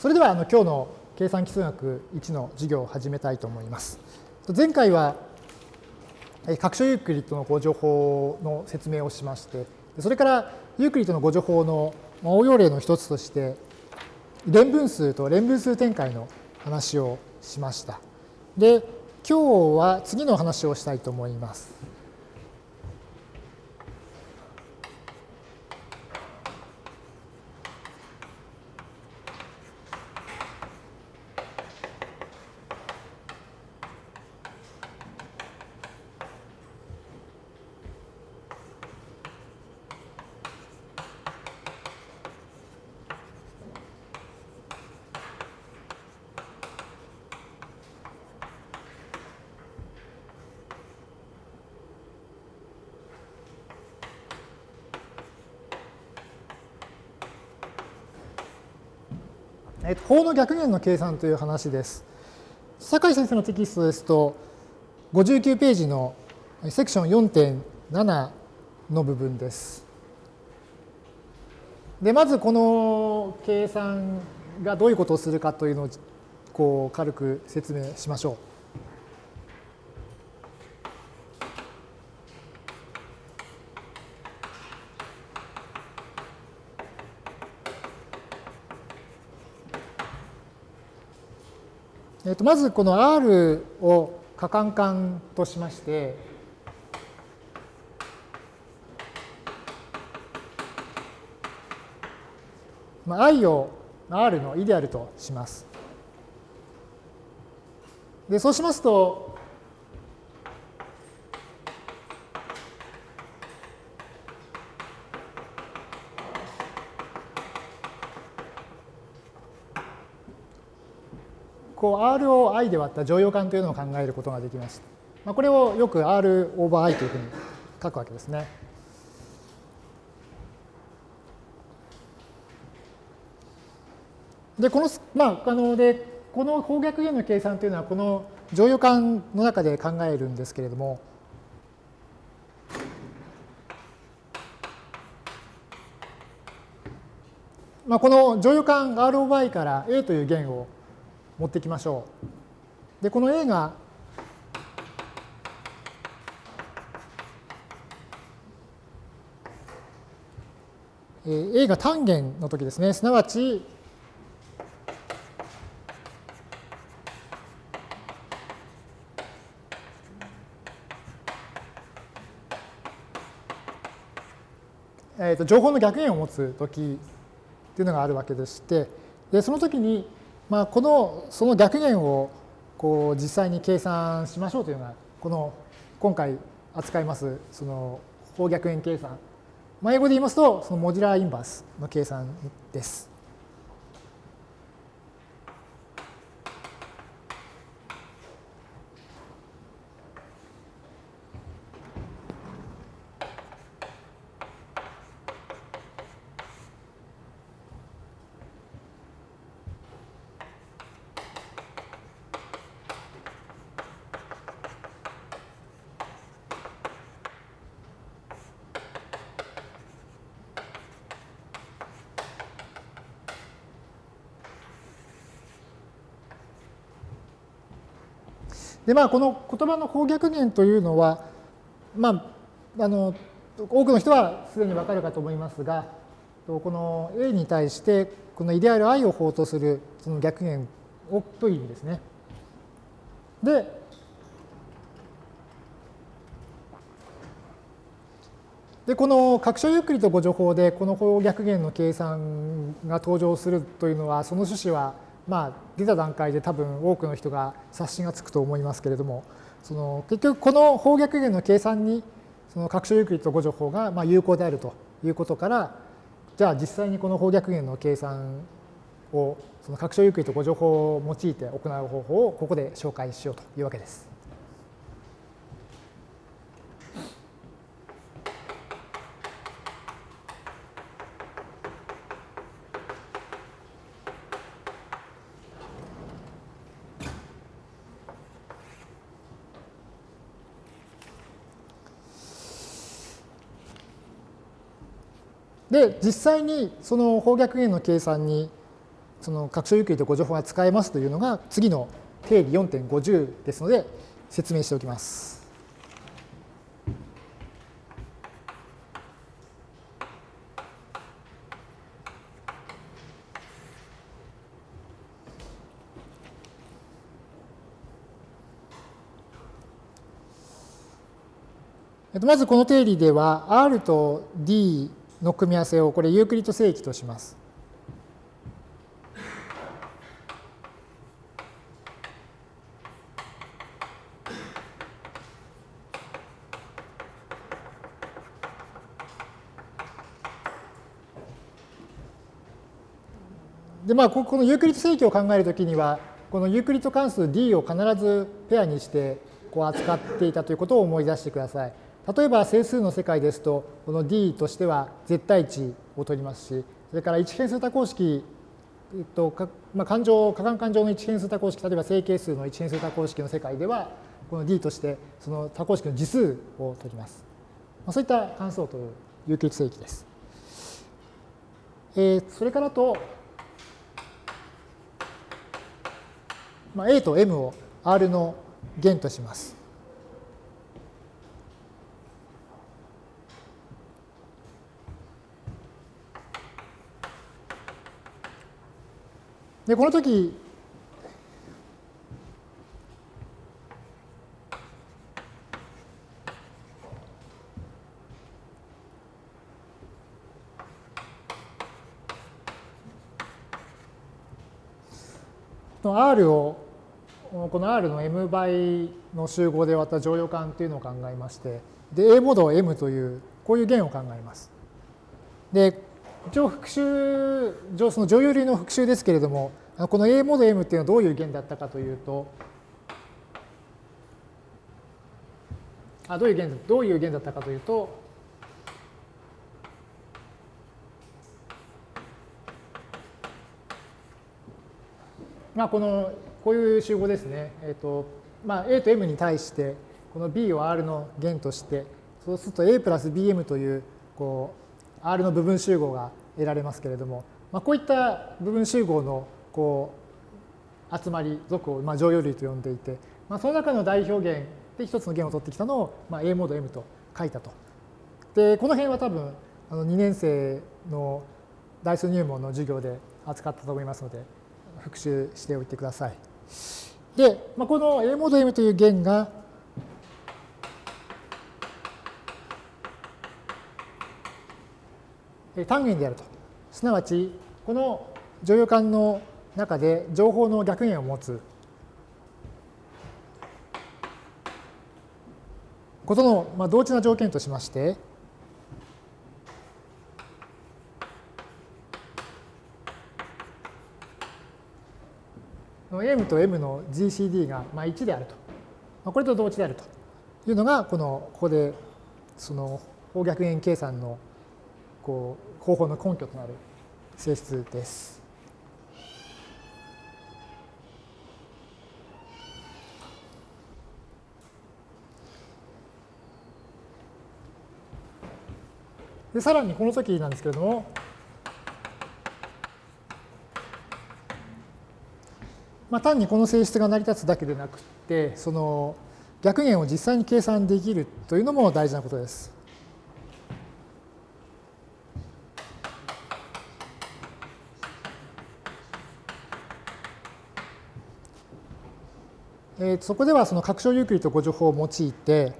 それではあの今日の計算基数学1の授業を始めたいと思います。前回は拡張ユークリッドの誤助法の説明をしまして、それからユークリッドの誤助法の応用例の一つとして、連分数と連分数展開の話をしました。で、今日は次の話をしたいと思います。法の逆減の計算という話です。酒井先生のテキストですと、59ページのセクション4.7の部分です。で、まずこの計算がどういうことをするかというのをこう軽く説明しましょう。とまずこの R を可感感としまして、まあ、i を R のイデアルとします。でそうしますと、こう R を i で割った乗用感というのを考えることができます。まあ、これをよく R オーバー i というふうに書くわけですね。で、この、まあ、あの、で、この方逆弦の計算というのは、この乗用感の中で考えるんですけれども、まあ、この乗用感 R オーバー i から A という弦を持ってきましょう。で、この A がえ A が単元の時ですね。すなわち、えー、と情報の逆弦を持つ時っていうのがあるわけでして、でその時にまあ、このその逆減をこう実際に計算しましょうというのがこの今回扱いますその方逆円計算、まあ、英語で言いますとそのモジュラーインバースの計算です。で、まあ、この言葉の方逆弦というのは、まあ、あの、多くの人はすでにわかるかと思いますが、この A に対して、このイデアル i を法とするその逆弦をという意味ですね。で、で、この拡張ゆっくりとご情報で、この方逆弦の計算が登場するというのは、その趣旨は、まあ、出た段階で多分多くの人が刷新がつくと思いますけれども、その結局この方逆弦の計算にその拡張ユークリッド誤助法がまあ有効であるということから、じゃあ実際にこの方逆弦の計算をその拡張ユークリッド誤助法を用いて行う方法をここで紹介しようというわけです。で、実際にその方逆弦の計算にその拡張ユークリッド誤助法が使えますというのが次の定理4.50ですので説明しておきます。まずこの定理では R と D の組み合わせをこれユークリッド整域とします。でまあ、このユークリッド整域を考えるときには、このユークリッド関数 d を必ずペアにしてこう扱っていたということを思い出してください。例えば整数の世界ですと、この d としては絶対値を取りますし、それから一変数多項式、えっとかまあ、勘定、可換勘定の一変数多項式、例えば整形数の一変数多項式の世界では、この d としてその多項式の次数を取ります。まあ、そういった関数を取る有機正規です。えー、それからと、まあ、A と M を R の弦とします。で、この時、の R をこの R の M 倍の集合で割った乗用感というのを考えましてで A モードを M というこういう弦を考えます。で一応復習上その乗用類の復習ですけれどもこの A モード M っていうのはどういう弦だったかというとあどういう弦どういう弦だったかというとまあこのこういう集合ですね。えっ、とまあ A と M に対してこの B を R の弦としてそうすると A プラス BM というこう R の部分集合が得られますけれども、まあ、こういった部分集合のこう集まり属をまあ乗用類と呼んでいて、まあ、その中の代表弦で一つの弦を取ってきたのをまあ A モード M と書いたと。でこの辺は多分あの2年生の代数入門の授業で扱ったと思いますので復習しておいてください。で、まあ、この A モード M という弦が単元であると。すなわち、この乗用感の中で情報の逆円を持つことの、まあ、同値な条件としまして、M と M の GCD がまあ1であると。まあ、これと同値であるというのが、このここでその方逆円計算のこう方法の根拠となる性質です。でさらにこの時なんですけれども、まあ、単にこの性質が成り立つだけでなくて、その逆弦を実際に計算できるというのも大事なことです。えー、そこではその拡張ユークリッド誤助法を用いて、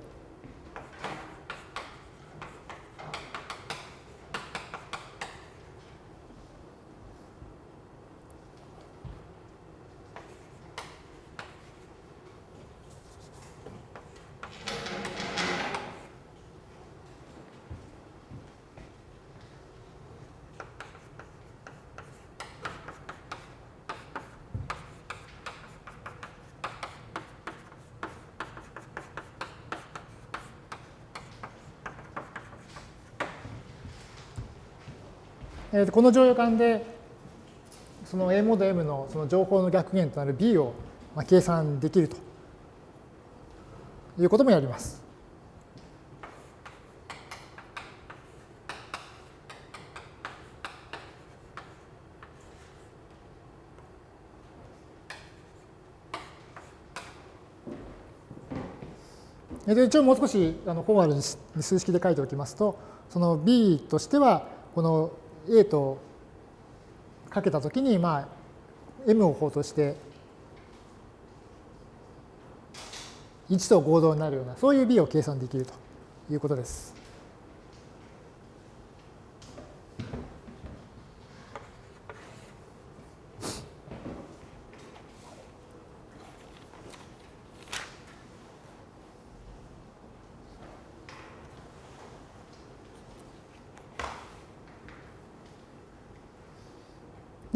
えー、この乗用感で、その A モード M のその情報の逆減となる B をまあ計算できるということもやります。一応もう少しあのフォーマルに数式で書いておきますと、その B としては、この A とかけたときに、まあ、M を法として1と合同になるような、そういう B を計算できるということです。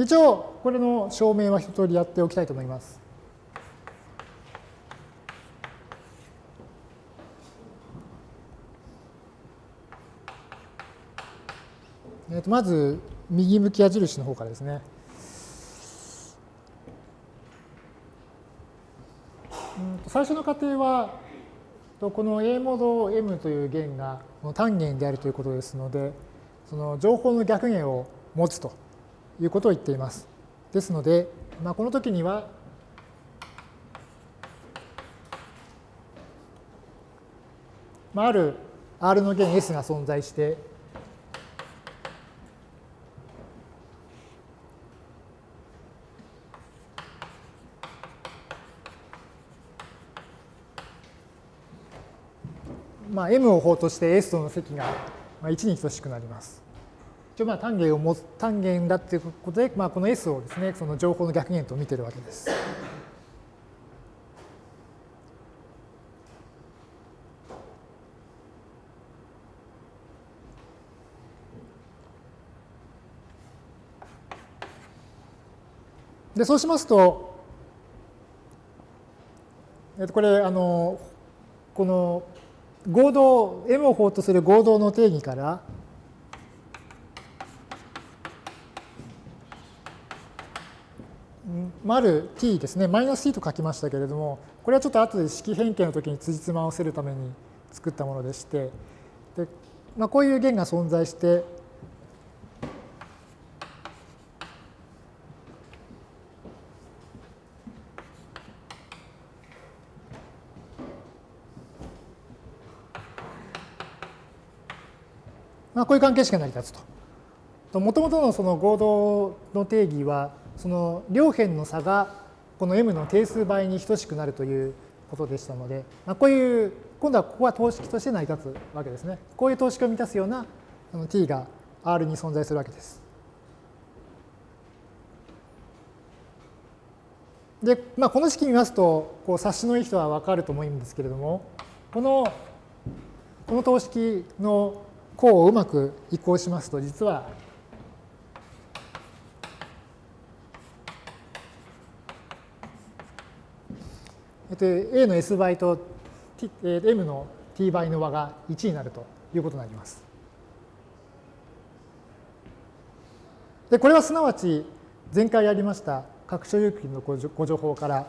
一応、これの証明は一通りやっておきたいと思います。えー、とまず、右向き矢印の方からですね。最初の過程は、この A モード M という弦が単元であるということですので、その情報の逆弦を持つということを言っています。ですので、まあ、この時には、まあ、ある R の弦 S が存在して、まあ、M を法として S との積が1に等しくなります。一応まあ単元を持つ単元だっていうことで、まあ、この S をですねその情報の逆元と見てるわけです。でそうしますと、えっと、これあのこの合同 M を法とする合同の定義から丸 t ですね、マイナス t と書きましたけれども、これはちょっと後で式変形の時に辻褄を合わせるために作ったものでして、でまあ、こういう弦が存在して、まあ、こういう関係式が成り立つと。もともとのその合同の定義は、その両辺の差がこの m の定数倍に等しくなるということでしたので、まあ、こういう今度はここは等式として成り立つわけですね。こういう等式を満たすようなあの t が R に存在するわけです。で、まあ、この式見ますと、こう察しのいい人は分かると思うんですけれども、このこの等式の項をうまく移行しますと、実はえっと、A の S 倍と、T、M の T 倍の和が1になるということになります。で、これはすなわち前回やりました拡張有機のご情報から、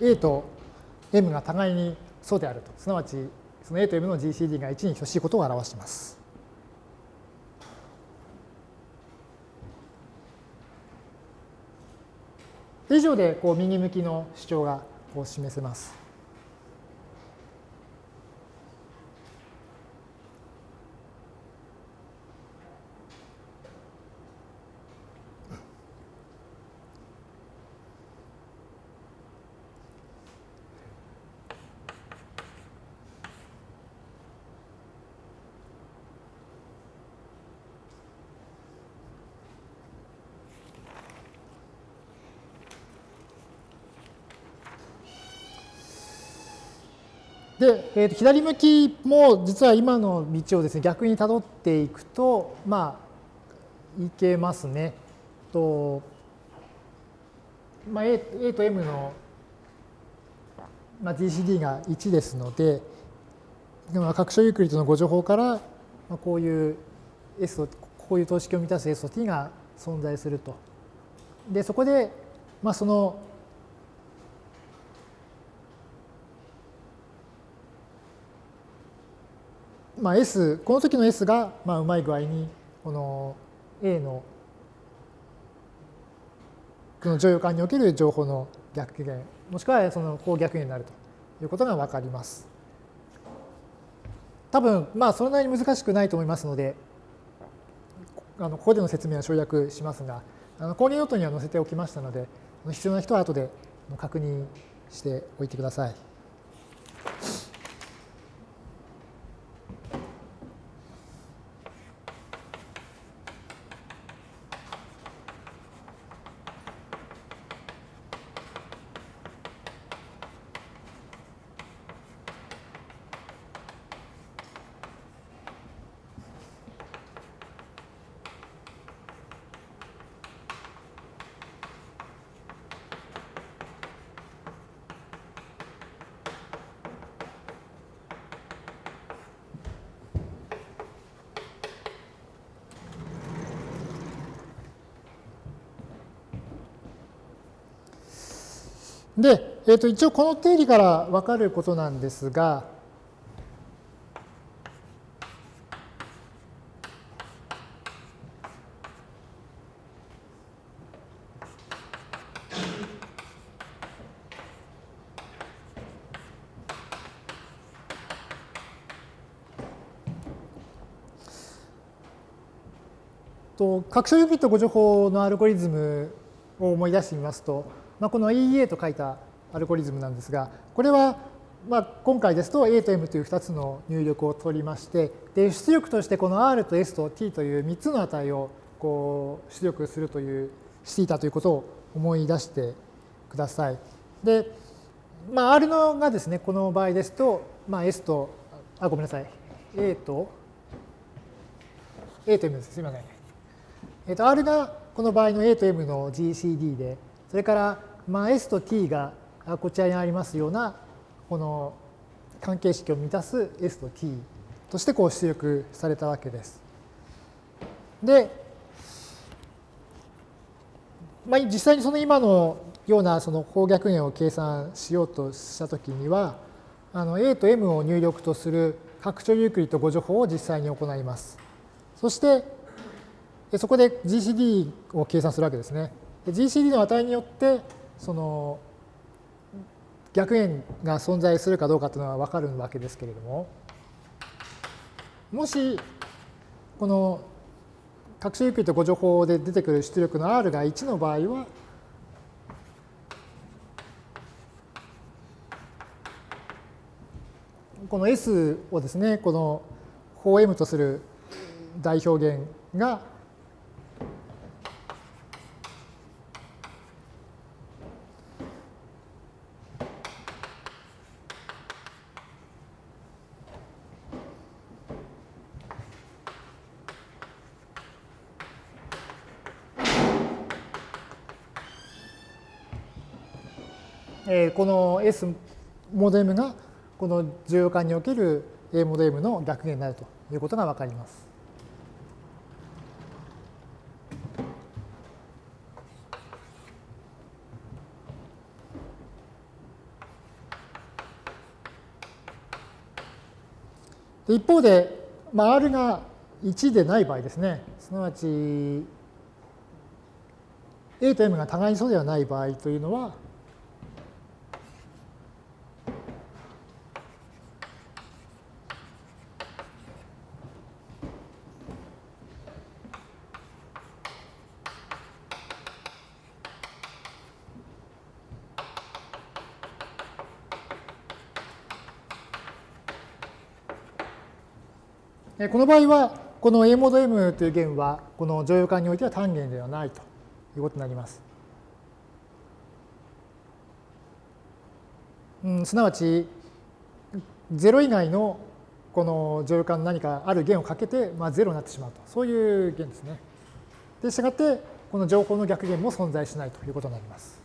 A と M が互いに素であると。すなわち、その A と M の GCD が1に等しいことを表します。以上でこう右向きの主張がこう示せます。で、えー、と左向きも実は今の道をですね逆にたどっていくとまあいけますね。とまあ、A, A と M の、まあ、GCD が1ですので拡張ユークリッドのご情報から、まあ、こういう S とこういう等式を満たす S と T が存在すると。でそこで、まあ、そのまあ、S、この時の S がまあうまい具合にこの A のこの乗用感における情報の逆減、もしくはその方逆減になるということが分かります。多分、まあ、そんなに難しくないと思いますので、あのここでの説明は省略しますが、あの購入ノートには載せておきましたので、必要な人は後で確認しておいてください。で、えー、と一応この定理から分かることなんですが、と拡張ユニット誤助法のアルゴリズムを思い出してみますと、まあ、この EA と書いたアルゴリズムなんですが、これはまあ今回ですと A と M という2つの入力を取りまして、で出力としてこの R と S と T という3つの値をこう出力するという、していたということを思い出してください。で、まあ、R のがですね、この場合ですと、まあ、S と、あ、ごめんなさい、A と、A と M です。すみません。えっ、と、R がこの場合の A と M の GCD で、それからまあ、S と T がこちらにありますようなこの関係式を満たす S と T としてこう出力されたわけです。で、まあ、実際にその今のようなその方逆円を計算しようとしたときにはあの A と M を入力とする拡張ユークリッド誤助法を実際に行います。そしてそこで GCD を計算するわけですね。GCD の値によってその逆円が存在するかどうかというのは分かるわけですけれどももしこの拡張ゆっくりと誤助法で出てくる出力の R が1の場合はこの S をですねこの法 M とする代表現がえこの S モデムがこの重要化における A モデムの逆減になるということがわかります。一方で、まあ、R が1でない場合ですね、すなわち A と M が互いにそうではない場合というのは、この場合は、この A モード M という弦は、この乗用感においては単元ではないということになります。うん、すなわち、0以外のこの乗用感の何かある弦をかけて、まあ、0になってしまうと。そういう弦ですね。で、したがって、この情報の逆弦も存在しないということになります。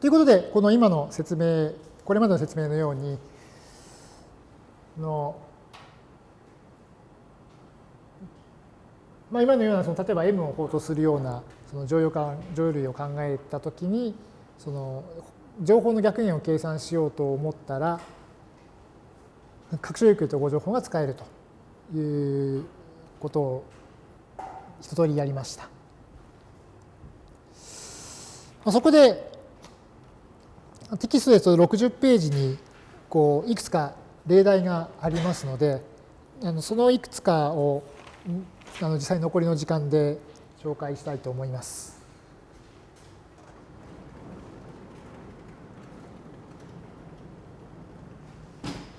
というこ、の今の説明、これまでの説明のように、の、まあ、今のようなその例えば M を法とするようなその乗用感乗用類を考えたときにその情報の逆円を計算しようと思ったら拡張有給と誤情報が使えるということを一通りやりました。そこでテキストですと60ページにこういくつか例題がありますのであのそのいくつかをあの実際残りの時間で紹介したいと思います。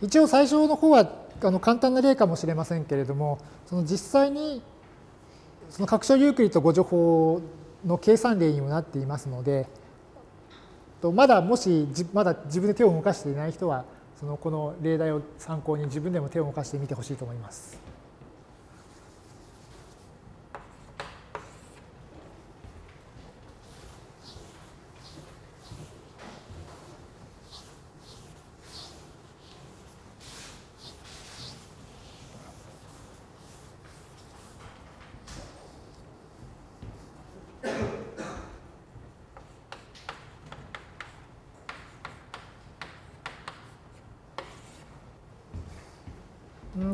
一応最初の方はあの簡単な例かもしれませんけれどもその実際にその拡張ユークリッド誤助法の計算例にもなっていますのでとまだもしまだ自分で手を動かしていない人はそのこの例題を参考に自分でも手を動かしてみてほしいと思います。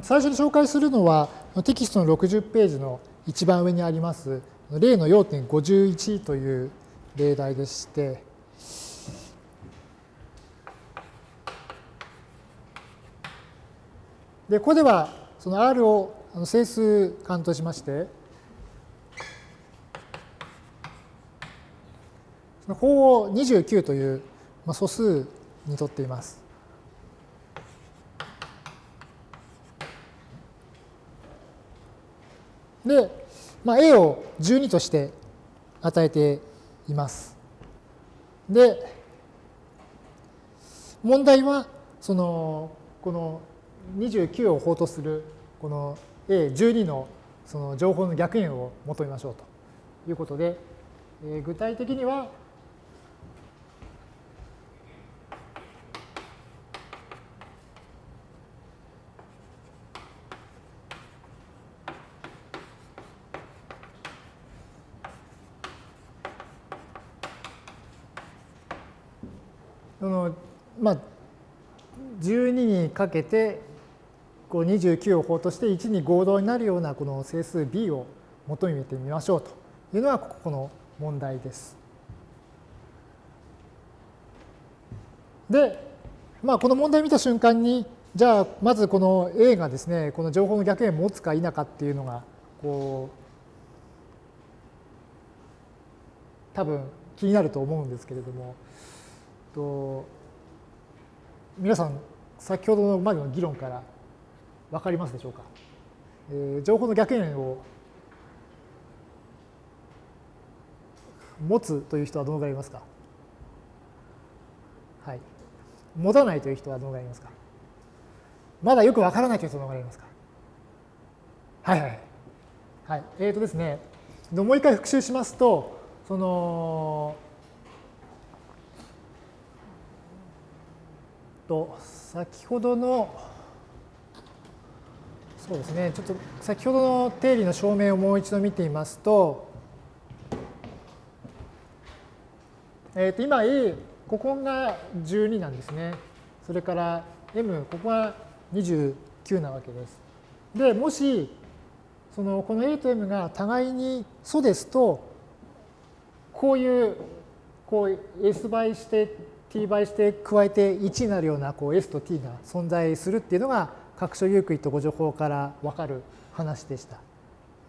最初に紹介するのはテキストの60ページの一番上にあります例の要 .51 という例題でしてでここではその R を整数間としましてその法を29という素数にとっています。で、まあ、A を12として与えています。で、問題は、その、この29を法とする、この A12 のその情報の逆円を求めましょうということで、えー、具体的には、まあ、12にかけてこう29を法として1に合同になるようなこの整数 b を求めてみましょうというのがここの問題です。で、まあ、この問題を見た瞬間にじゃあまずこの A がですねこの情報の逆円を持つか否かっていうのがこう多分気になると思うんですけれどもと皆さん先ほどのまでの議論から分かりますでしょうか、えー、情報の逆円を持つという人はどのぐらいいますか？はい。持たないという人はどのぐらいいますか？まだよく分からないという人はどのぐらいいますか？はいはいはい。えーとですねもう一回復習しますとそのと先ほどのそうですねちょっと先ほどの定理の証明をもう一度見てみますと,、えー、と今 A ここが12なんですねそれから M ここが29なわけです。でもしそのこの A と M が互いに素ですとこういうこう S 倍して t 倍して加えて1になるようなこう s と t が存在するっていうのが各所ユークリッド誤助法から分かる話でした。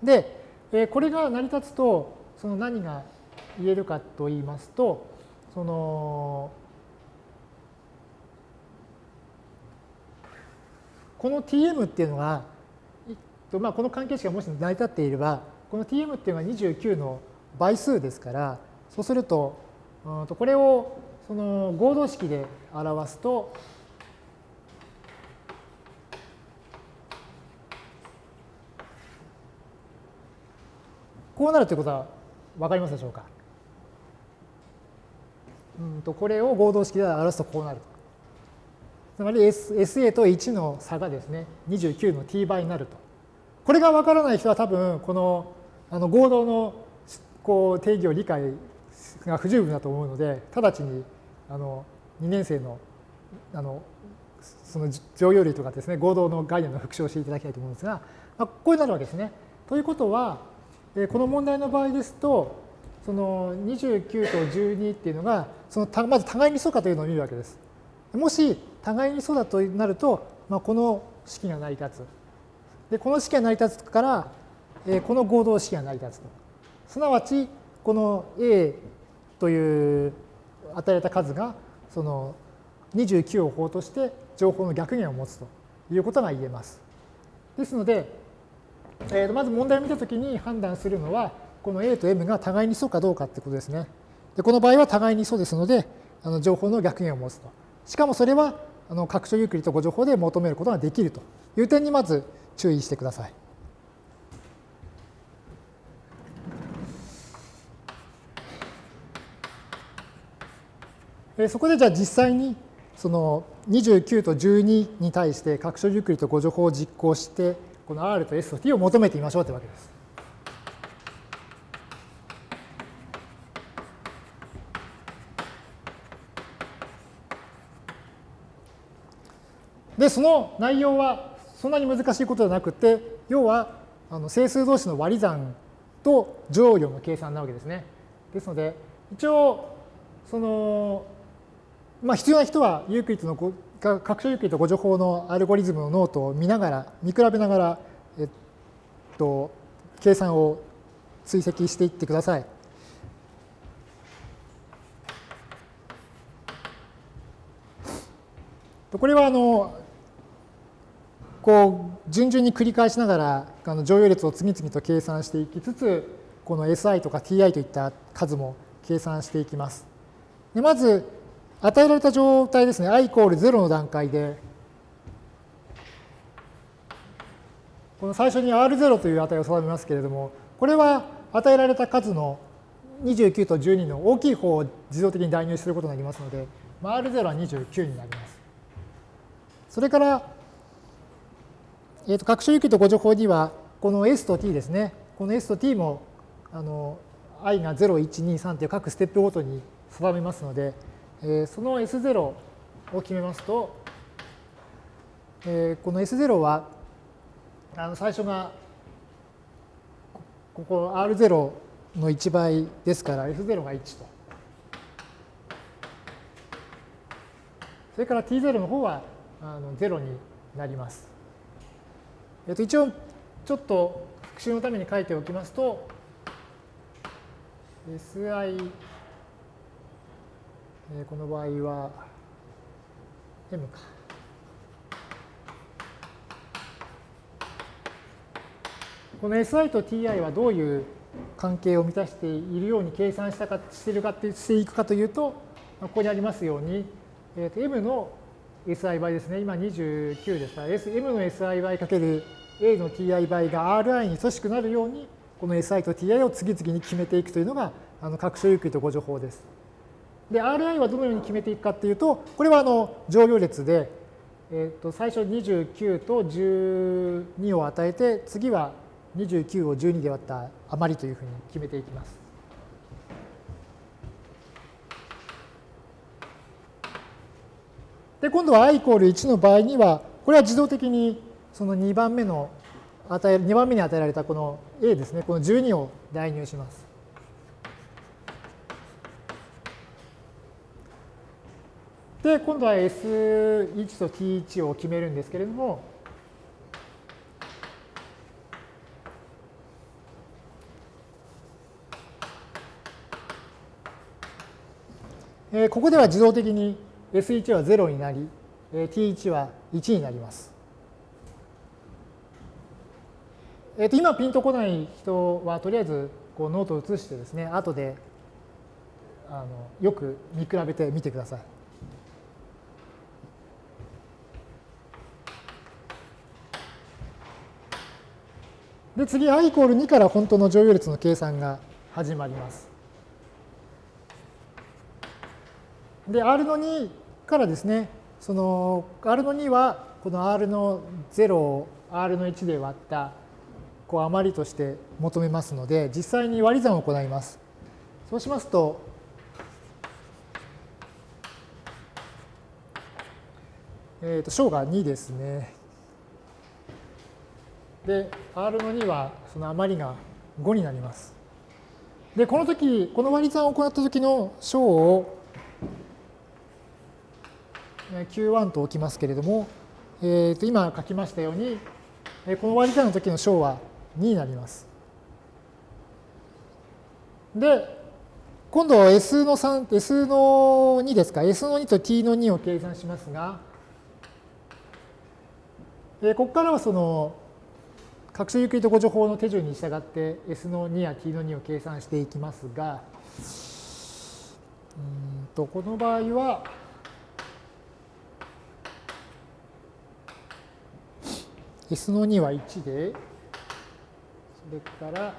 で、えこれが成り立つとその何が言えるかと言いますとそのこの tm っていうのが、まあ、この関係式がもし成り立っていればこの tm っていうのは29の倍数ですからそうするとこれをその合同式で表すとこうなるということは分かりますでしょうか？うんとこれを合同式で表すとこうなる。つまり SA と1の差がですね、29の t 倍になると。これがわからない人は多分、このあの合同のこう定義を理解が不十分だと思うので、直ちにあの2年生のあのその常用類とかですね、合同の概念の復唱をしていただきたいと思うんですが、まあ、こうなるわけですね。ということは、えこの問題の場合ですと、その29と12っていうのが、そのまず互いに素かというのを見るわけです。もし互いに素だとなると、まあ、この式が成り立つ。で、この式が成り立つから、えこの合同式が成り立つと。すなわち、この A という与えた数が、その29を法として情報の逆減を持つということが言えます。ですので、えー、まず問題を見たときに判断するのは、この A と M が互いに素かどうかってことですね。でこの場合は互いに素ですので、あの情報の逆減を持つと。しかもそれはあの拡張ユークリッド誤情報で求めることができるという点にまず注意してください。そこでじゃあ実際にその29と12に対して拡張ゆっくりと誤助法を実行してこの R と S と T を求めてみましょうというわけです。で、その内容はそんなに難しいことではなくて、要はあの整数同士の割り算と剰余の計算なわけですね。ですので、一応、そのまあ、必要な人はユークリッドの拡張ユークリッド互除法のアルゴリズムのノートを見ながら、見比べながら、えっと、計算を追跡していってください。これはあのこう順々に繰り返しながらあの乗用列を次々と計算していきつつこの SI とか TI といった数も計算していきます。でまず与えられた状態ですね、i イコール0の段階で、この最初に R0 という値を定めますけれども、これは与えられた数の29と12の大きい方を自動的に代入することになりますので、まあ、R0 は29になります。それから、えー、と拡張域と誤助法には、この S と T ですね、この S と T もあの i が0、1、2、3という各ステップごとに定めますので、えその S0 を決めますと、えこの S0 はあの最初がここ R0 の1倍ですから S0 が1と。それから T0 の方はあの0になります。えっと、一応ちょっと復習のために書いておきますと SI えこの場合は M か。この SI と TI はどういう関係を満たしているように計算したかしているかってしていくかというと、ここにありますように、えー、と M の SI 倍ですね。今29ですから、S、M の SI 倍かける A の TI 倍が RI に等しくなるように、この SI と TI を次々に決めていくというのが、あの拡張ゆっくりとご情報です。で、RI はどのように決めていくかっていうと、これはあの乗用列で、えー、と最初29と12を与えて、次は29を12で割った余りというふうに決めていきます。で、今度は i イコール1の場合には、これは自動的にその2番目の与え、2番目に与えられたこの a ですね、この12を代入します。で、今度は S1 と T1 を決めるんですけれども、えここでは自動的に S1 は0になり、え T1 は1になります。えー、と今ピンとこない人はとりあえずこうノートを移してですね、後であのよく見比べてみてください。で、次 i イコール2から本当の乗用列の計算が始まります。で、R の2からですね、その R の2はこの R の0を R の1で割ったこう余りとして求めますので実際に割り算を行います。そうしますとえー、と小が2ですね。で、R の2はその余りが5になります。で、この時、この割り算を行った時の小を Q1 と置きますけれども、えー、と今書きましたように、この割り算の時の小は2になります。で、今度は S の3、S の2ですか、S の2と T の2を計算しますが、でここからはその各種ユークリッド誤助法の手順に従って S の2や T の2を計算していきますが、うんとこの場合は、S の2は1で、それから、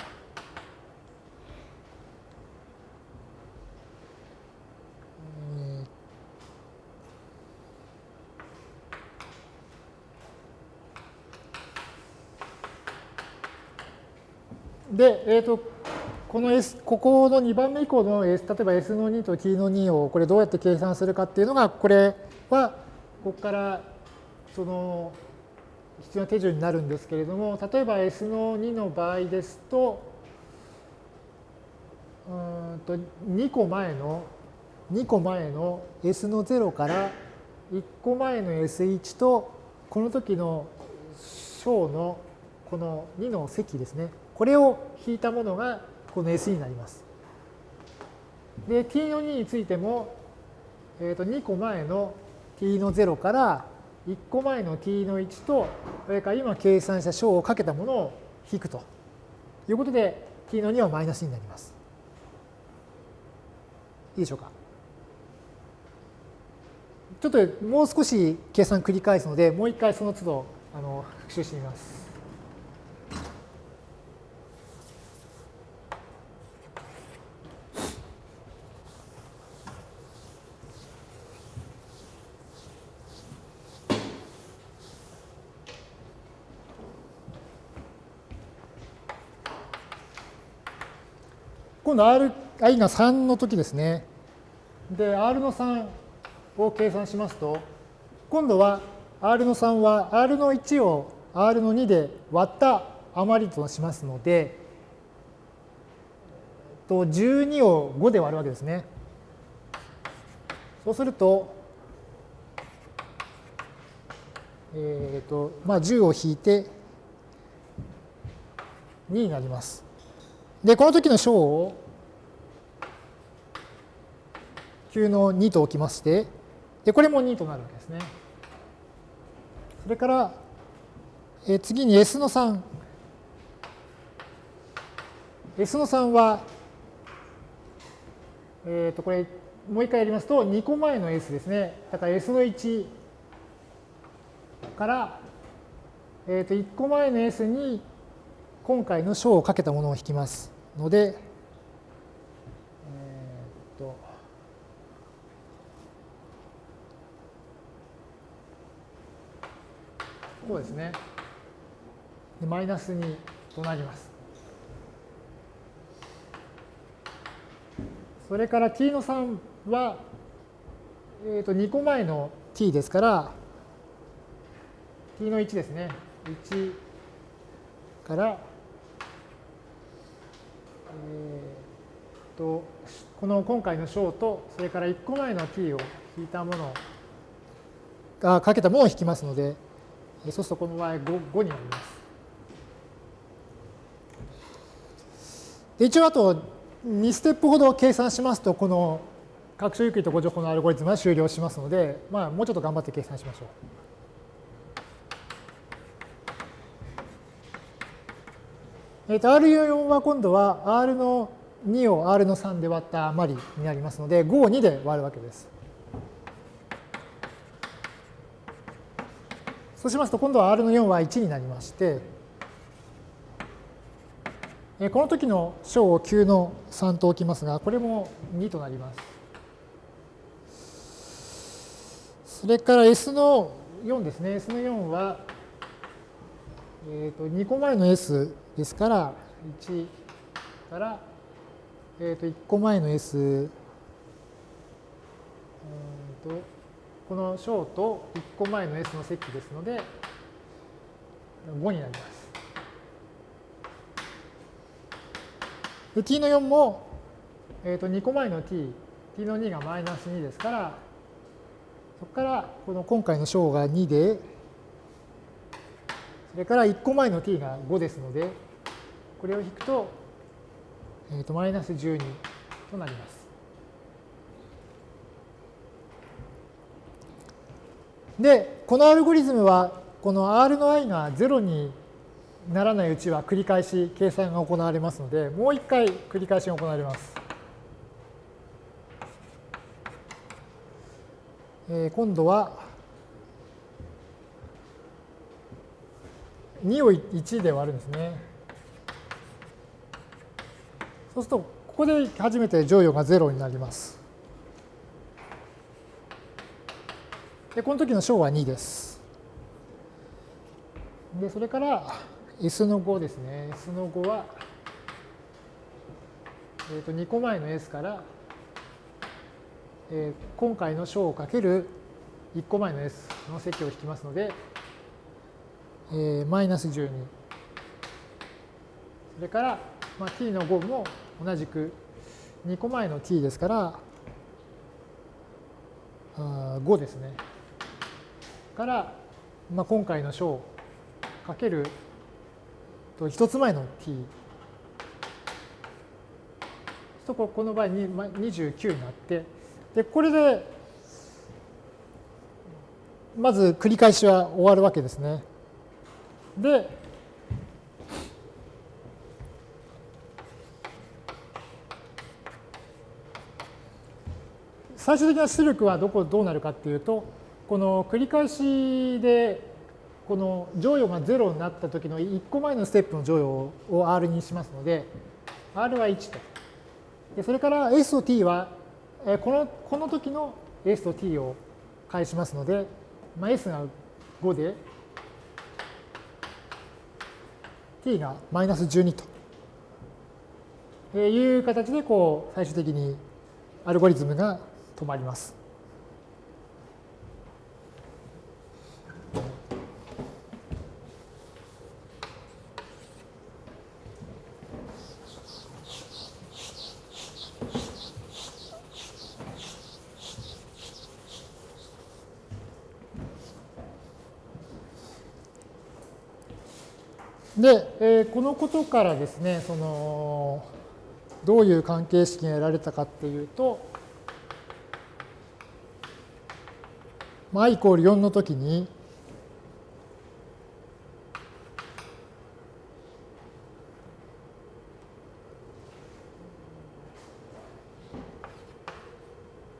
で、えーと、この S、ここの2番目以降の S、例えば S の2と T の2をこれどうやって計算するかっていうのが、これはここからその必要な手順になるんですけれども、例えば S の2の場合ですと、うんと2個前の2個前の S の0から1個前の S1 とこの時の小のこの2の積ですね。これを引いたものがこの S になります。で、t の2についても、えー、と2個前の t の0から1個前の t の1と、それから今計算した小をかけたものを引くということで、t の2はマイナスになります。いいでしょうか？ちょっともう少し計算繰り返すので、もう一回その都度あの復習してみます。今度 r、i が3の時ですね。で、r の3を計算しますと、今度は r の3は r の1を r の2で割った余りとしますので、と12を5で割るわけですね。そうすると、えっ、ー、と、まあ10を引いて2になります。で、この時の小を9の2と置きまして、で、これも2となるわけですね。それから、え次に S の3。S の3は、えっ、ー、と、これ、もう一回やりますと、2個前の S ですね。だから S の1から、えっ、ー、と、1個前の S に今回の小をかけたものを引きますので、え、っと、こうですね。でマイナス2となります。それから t の3は、えー、と2個前の t ですから、t の1ですね。1から、えー、とこの今回の小とそれから1個前の t を引いたものがかけたものを引きますのでそうするとこの場合 5, 5になります。で一応あと2ステップほど計算しますとこの各種有機とご情報のアルゴリズムは終了しますので、まあ、もうちょっと頑張って計算しましょう。えー、と R4 は今度は R の2を R の3で割った余りになりますので、5を2で割るわけです。そうしますと、今度は R の4は1になりまして、この時の小を9の3と置きますが、これも2となります。それから S の4ですね。S の4は、えー、と2個前の S ですから、1から、えー、と1個前の S、うんとこの小と1個前の S の積ですので、5になります。で t の4も、えー、と2個前の t、t の2がマイナス2ですから、そこからこの今回の小が2で、それから1個前の t が5ですので、これを引くと、えー、とマイナス12となります。で、このアルゴリズムは、この R の i が0にならないうちは繰り返し計算が行われますので、もう一回繰り返しが行われます。えー、今度は2を1で割るんですね。そうすると、ここで初めて乗与が0になります。で、この時の小は2です。で、それから、S の5ですね。S の5は、えー、と2個前の S から、えー、今回の小をかける1個前の S の積を引きますので、えー、マイナス12。それから、まあ、t の5も同じく2個前の t ですから、5ですね。から、まあ、今回の小かける1つ前の t とこの場合に29になってでこれでまず繰り返しは終わるわけですね。で最終的な出力はどこどうなるかっていうとこの繰り返しでこの乗与が0になった時の1個前のステップの乗与を R にしますので、R は1と。でそれから S と T は、このこの時の S と T を返しますので、まあ、S が5で、T がマイナス12という形で、こう、最終的にアルゴリズムが止まります。で、えー、このことからですね、その、どういう関係式が得られたかっていうと、まあ、i イコール4の時に、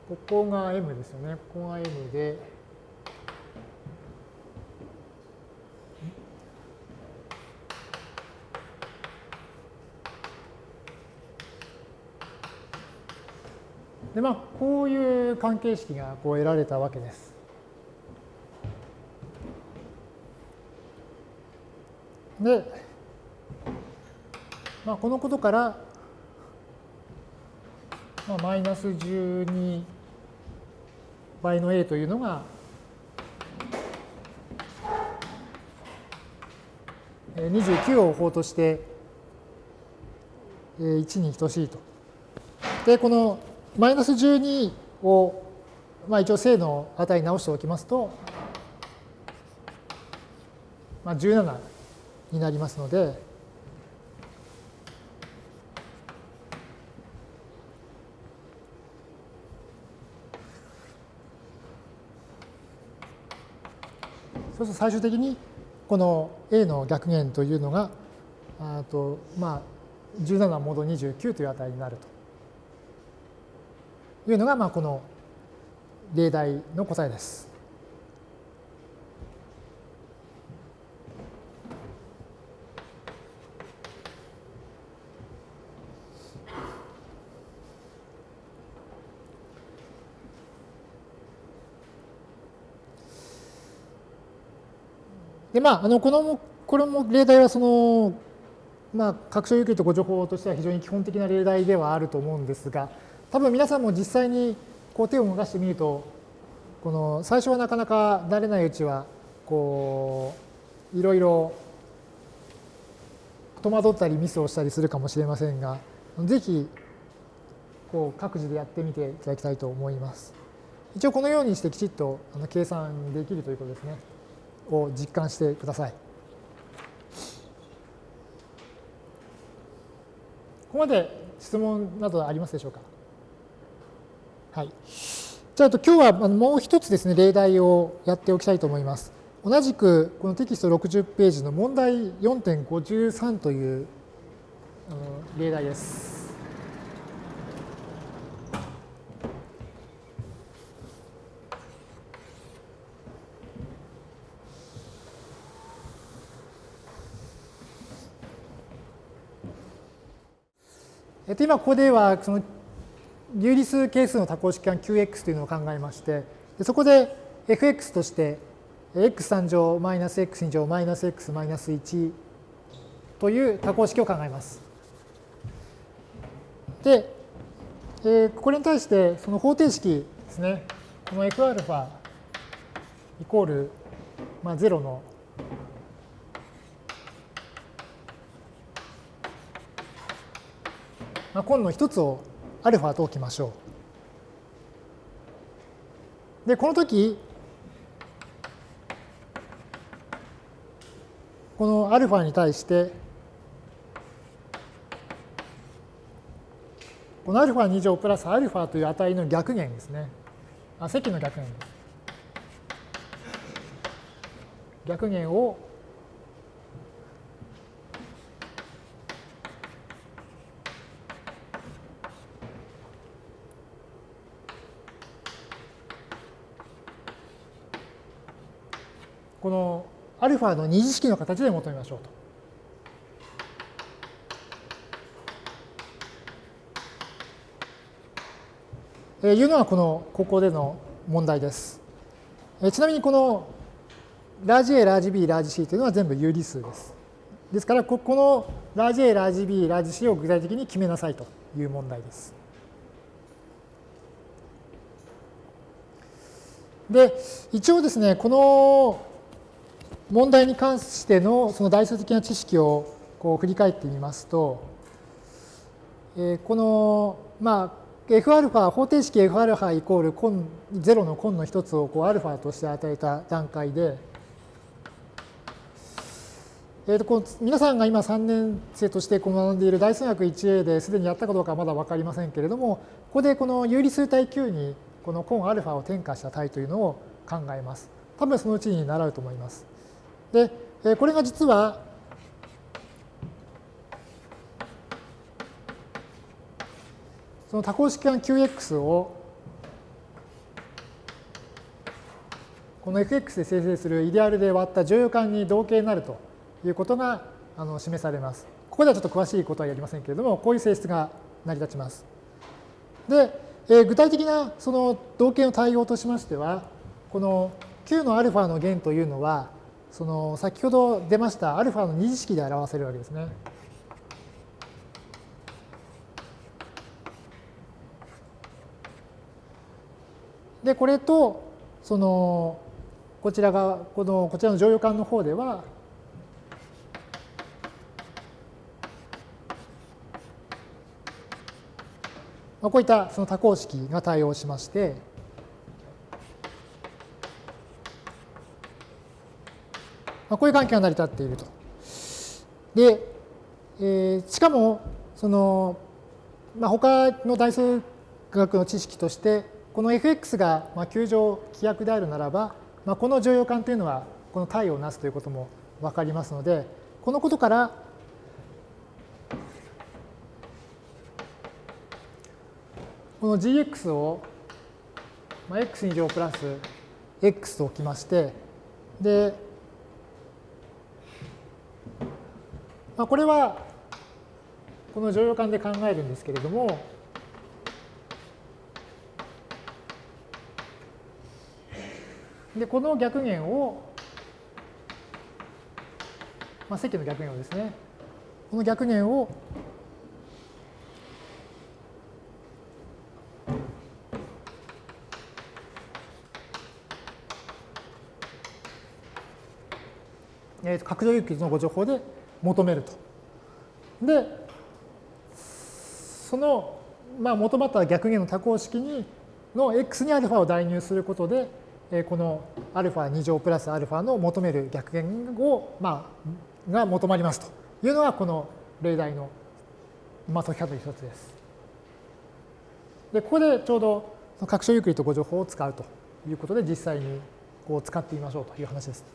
ここが m ですよね。ここが m で、でまあ、こういう関係式がこう得られたわけです。で、まあ、このことから、まあ、マイナス12倍の a というのが、29を法として1に等しいと。で、このマイナス12を、まあ、一応正の値に直しておきますと、まあ、17になりますので、そうすると最終的にこの A の逆減というのが、あとまあ、17モード29という値になると。いうのが、まあ、この例題の答えです。で、まあ、あのこのこれも例題はその、まあ、拡張有機とご情報としては非常に基本的な例題ではあると思うんですが、多分皆さんも実際にこう手を動かしてみると、この最初はなかなか慣れないうちは、こう、いろいろ戸惑ったりミスをしたりするかもしれませんが、ぜひこう各自でやってみていただきたいと思います。一応このようにしてきちっと計算できるということですね。を実感してください。ここまで質問などありますでしょうか？はい。じゃあ、今日はもう一つですね、例題をやっておきたいと思います。同じく、このテキスト60ページの問題4.53という例題です。えっと、今ここではその有理数係数の多項式間 Qx というのを考えましてそこで fx として x3 乗マイナス x2 乗マイナス x マイナス1という多項式を考えます。で、えー、これに対してその方程式ですねこの Fα イコール、まあ、0のまあ、今の一つをアルファと置きましょう。で、この時、このアルファに対して、このアルファ2乗プラスアルファという値の逆減ですね。あ、積の逆減です。逆減をこのアルファの二次式の形で求めましょうと。いうのはこのここでの問題です。ちなみにこのラージ A、ラージ B、ラージ C というのは全部有理数です。ですから、ここのラージ A、ラージ B、ラージ C を具体的に決めなさいという問題です。で、一応ですね、この問題に関してのその代数的な知識をこう振り返ってみますと、えこの、まあ、Fα、方程式 Fα イコール0の根の一つをこう α として与えた段階で、えー、とこの皆さんが今3年生として学んでいる代数学 1A ですでにやったかどうかはまだ分かりませんけれどもここでこの有理数体 Q にこの根 α を転化した体というのを考えます。多分そのうちに習うと思います。で、これが実は、その多項式間 Qx をこの fx で生成するイデアルで割った乗用感に同型になるということがあの示されます。ここではちょっと詳しいことはやりませんけれども、こういう性質が成り立ちます。で、え具体的なその同型の対応としましては、この Q の α の弦というのは、その先ほど出ましたアルファの二次式で表せるわけですね。で、これと、その、こちらが、この、こちらの乗用感の方では、こういったその多項式が対応しまして、まあ、こういう関係が成り立っていると。で、えー、しかも、その、まあ、他の代数学の知識として、この fx がまあ球状規約であるならば、まあ、この乗用感というのはこの体をなすということも分かりますので、このことから、この gx を、まあ、x 2乗プラス x と置きまして、で、まあ、これはこの乗用感で考えるんですけれども、でこの逆弦をまあ、積の逆弦をですね、この逆弦をえー、角上有機のご情報で求めると。で、その、まあ、求まった逆弦の多項式にの x に α を代入することで、えー、この α2 乗プラス α の求める逆弦を、まあ、が求まりますというのがこの例題の、まあ、解き方の一つです。で、ここでちょうど拡張ユークリッドご情報を使うということで実際にこう使ってみましょうという話です。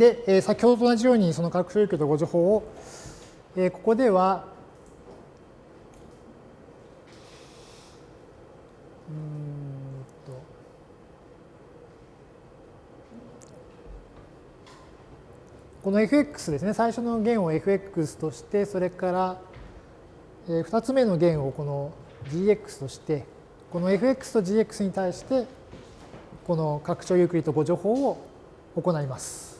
で、えー、先ほどと同じようにその拡張域とご情報を、えー、ここでは、うんとこの fx ですね、最初の弦を fx として、それから、えー、2つ目の弦をこの gx として、この fx と gx に対して、この拡張ユークリッド誤助法を行います。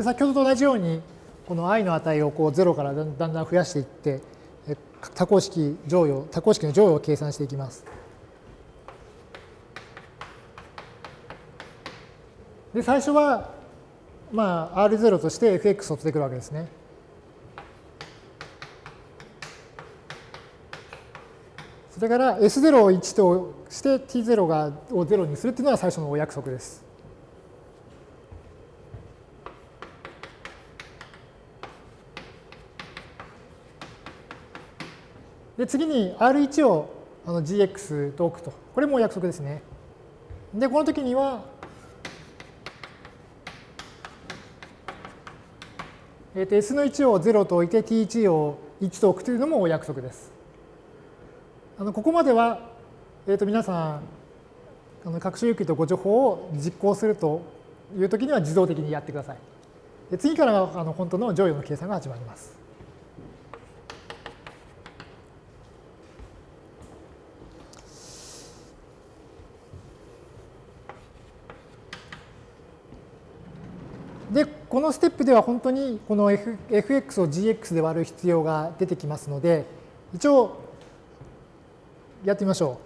で先ほどと同じようにこの i の値をこう0からだんだん増やしていって多項式乗与多項式の乗与を計算していきます。で最初はまあ R0 として fx を取ってくるわけですね。それから S0 を1として T0 がを0にするっていうのは最初のお約束です。で、次に R1 をあの GX と置くと。これも約束ですね。で、この時には、えー、と S の1を0と置いて T1 を1と置くというのもお約束です。あのここまでは、えー、と皆さん、あの各種有機とご情報を実行するという時には自動的にやってください。で次からはあの本当の乗与の計算が始まります。で、このステップでは本当にこの、fx を gx で割る必要が出てきますので、一応やってみましょ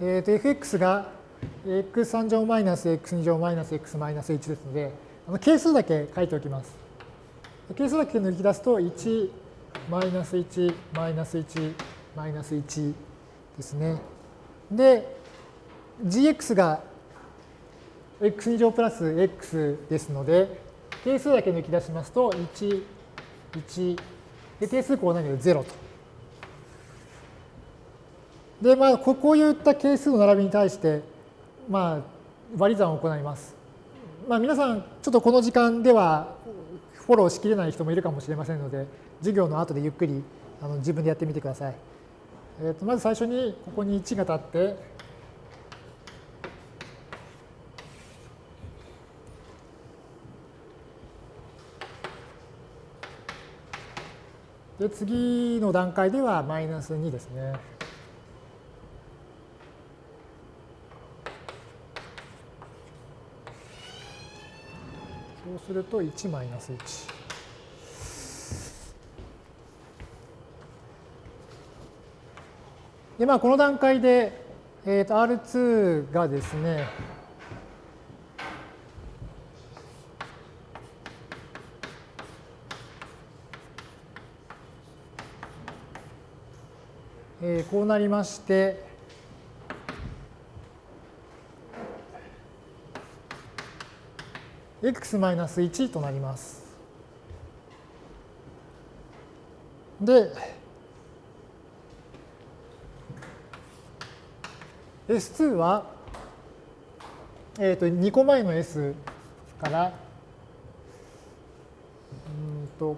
う。えっ、ー、と、fx が x3 乗マイナス x2 乗マイナス x マイナス1ですので、あの係数だけ書いておきます。係数だけ抜き出すと、1、マイナス1、マイナス1、マイナス1ですね。で、gx が x2 乗プラス x ですので、定数だけ抜き出しますと、1、1、で、定数項なので0と。で、まあ、こういった係数の並びに対して、まあ、割り算を行います。まあ、皆さん、ちょっとこの時間ではフォローしきれない人もいるかもしれませんので、授業の後でゆっくりあの自分でやってみてください。えー、とまず最初にここに1が立って、で、次の段階ではマイナス2ですね。そうすると1マイナス1。で、まあ、この段階で、えー、と R2 がですね、こうなりまして、x-1 となります。で、S2 は、えー、と2個前の S から、うんと、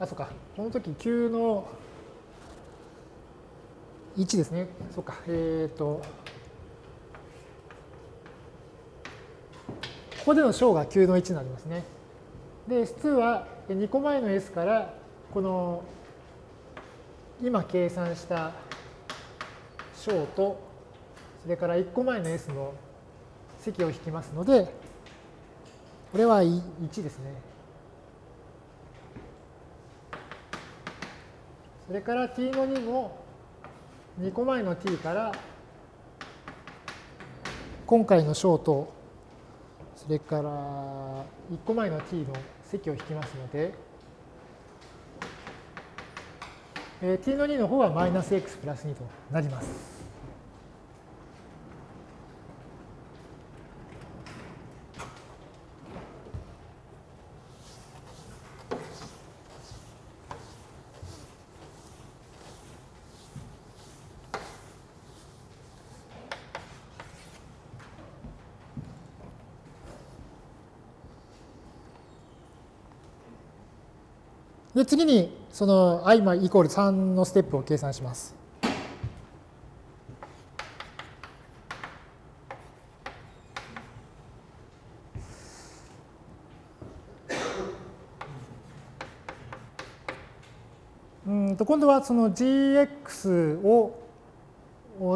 あ、そうか、この時 Q の1ですねそうかえっ、ー、とここでの小が9の1になりますね。で S2 は2個前の S からこの今計算した小とそれから1個前の S の積を引きますのでこれは1ですね。それから t の2も2個前の t から今回の小とそれから1個前の t の積を引きますので、えー、t の2の方はマイナス x プラス2となります。で次にその i イコール3のステップを計算します。うんと今度はその gx を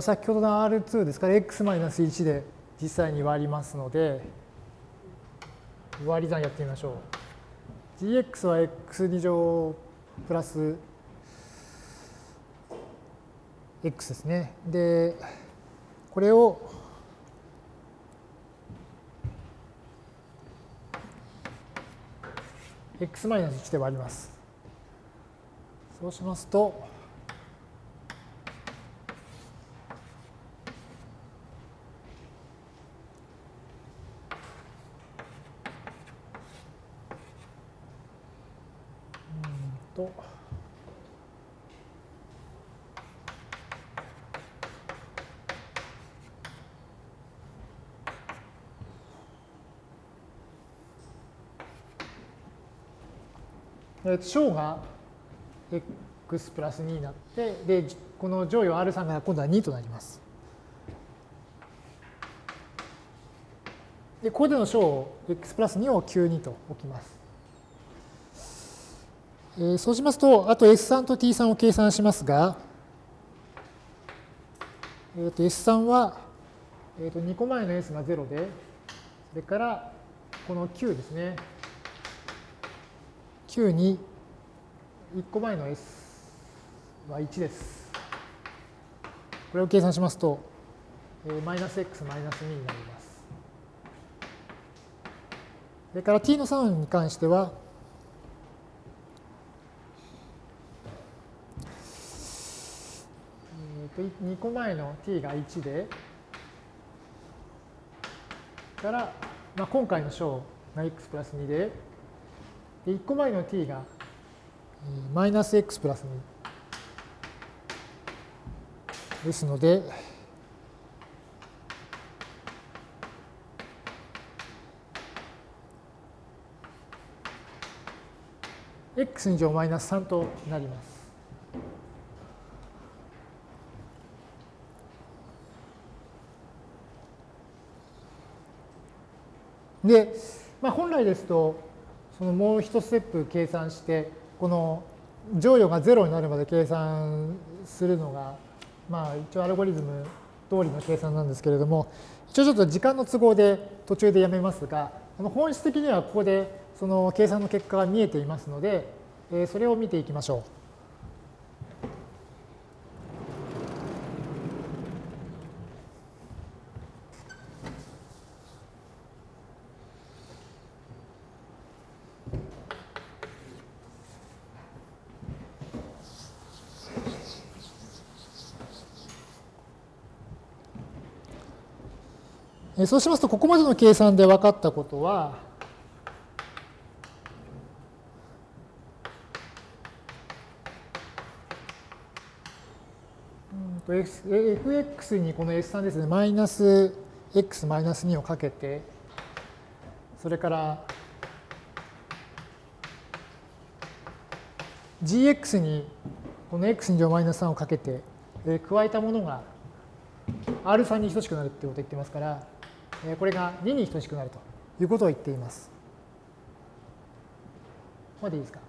先ほどの R2 ですから x-1 で実際に割りますので割り算やってみましょう。Gx は x2 乗プラス x ですね。で、これを x マイナス1で割ります。そうします、と、え小が x プラス2になって、で、この乗与 R3 が今度は2となります。で、ここでの小を x プラス2を9 2と置きます。えー、そうしますと、あと S3 と T3 を計算しますが、えー、と S3 は、えー、と2個前の S が0で、それからこの9ですね。9に1個前の S は1です。これを計算しますと、マイナス x マイナス2になります。それから t の3に関しては、2個前の t が1で、から、まあ、今回の小が x プラス2で、で1個前の t がマイナス x プラス2ですので、x 乗マイナス3となります。で、まあ、本来ですと、そのもう一ステップ計算して、この乗与が0になるまで計算するのが、まあ、一応アルゴリズム通りの計算なんですけれども、一応ちょっと時間の都合で途中でやめますが、本質的にはここでその計算の結果が見えていますので、それを見ていきましょう。そうしますと、ここまでの計算で分かったことは、fx にこの s3 ですね、マイナス x マイナス2をかけて、それから gx にこの x2 乗マイナス3をかけて、加えたものが α に等しくなるってことを言ってますから、これが2に等しくなるということを言っています。までいいですか？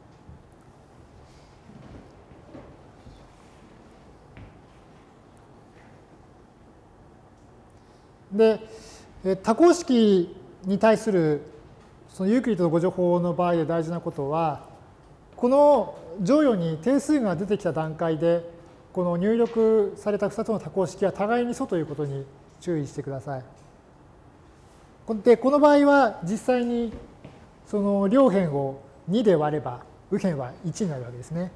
で、多項式に対するそのユークリッドの誤助法の場合で大事なことは、この乗与に定数が出てきた段階で、この入力された2つの多項式は互いに素ということに注意してください。で、この場合は実際にその両辺を2で割れば右辺は1になるわけですね。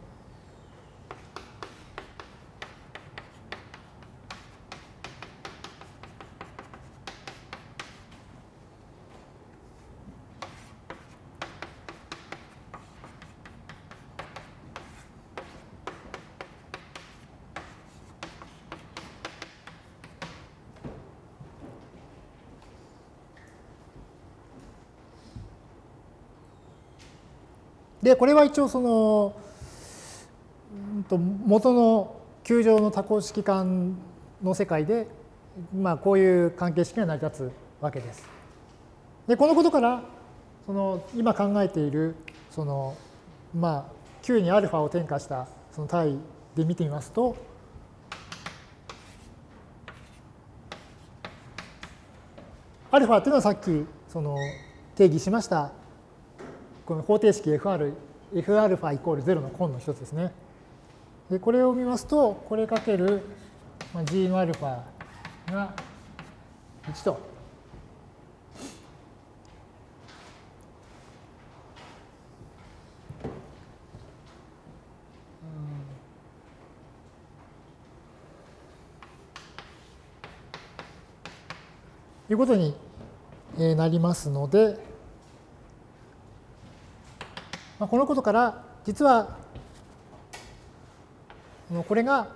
これは一応その、うん、と元の球状の多項式間の世界で、まあ、こういう関係式が成り立つわけです。で、このことから、その今考えている、その、まあ、Q に α を転化したその単位で見てみますと、α っていうのはさっきその定義しましたこの方程式 FR、Fα イコール0の根の一つですね。で、これを見ますと、これかける G の α が1と。いうことになりますので、まあ、このことから実はこれが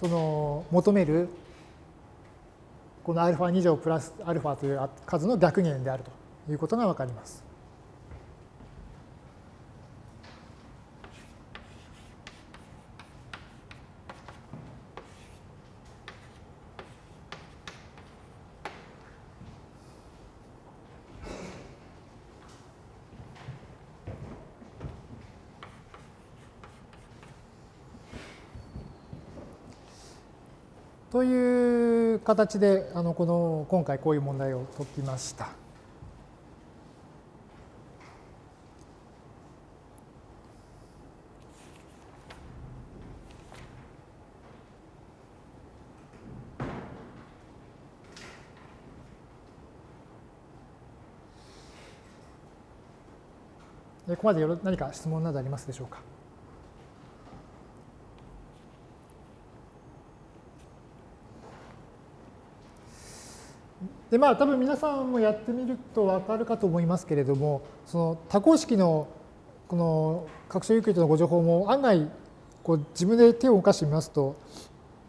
その求めるこの α2 乗プラス α という数の逆減であるということがわかります。という形であのこの今回こういう問題を解きました。ここまで何か質問などありますでしょうか？でまあ多分皆さんもやってみると分かるかと思いますけれどもその多項式のこの拡張ユークリッドのご情報も案外こう自分で手を動かしてみますと,、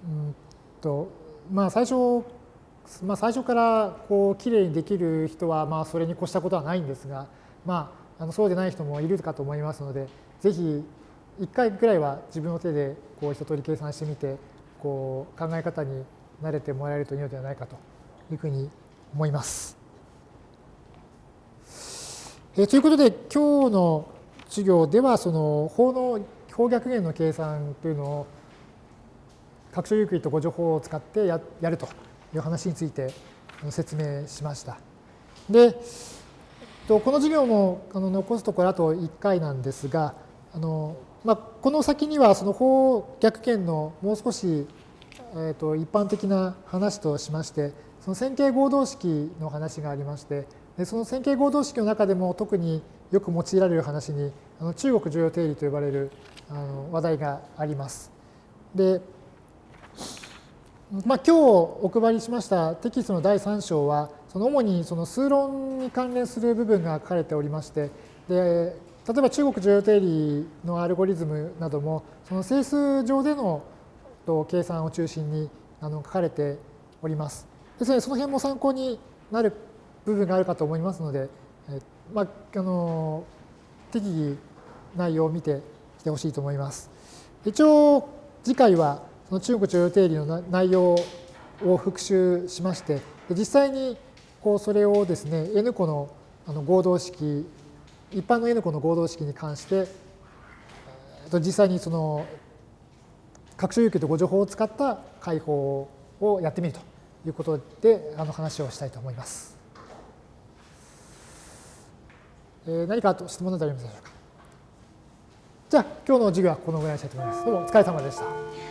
うんとまあ、最初まあ、最初からこうきれいにできる人はまあそれに越したことはないんですが、まあ、あのそうでない人もいるかと思いますのでぜひ1回ぐらいは自分の手でこう一通り計算してみてこう考え方に慣れてもらえるといいのではないかというふうに思います。えということで今日の授業ではその法の法逆減の計算というのを拡張ユークリッド誤助法を使ってややるという話について説明しました。で、この授業も残すところあと1回なんですが、あのまあ、この先にはその法逆減のもう少し、えー、と一般的な話としまして、その線形合同式の話がありまして、でその線形合同式の中でも特によく用いられる話に、あの中国重要定理と呼ばれるあの話題があります。で、まあ、今日お配りしましたテキストの第3章は、その主にその数論に関連する部分が書かれておりまして、で例えば中国重要定理のアルゴリズムなども、その整数上での計算を中心にあの書かれております。ですので、その辺も参考になる部分があるかと思いますので、えまあ、あの適宜内容を見てきてほしいと思います。一応、次回はその中国徴用定理の内容を復習しまして、実際にこうそれをですね、N 個のあの合同式、一般の N 個の合同式に関して、実際にその拡張有給とご情報を使った解放をやってみるということであの話をしたいと思います。えー、何かと質問などありますでしょうか？じゃあ今日の授業はこのぐらいにしたいと思います。どうもお疲れ様でした。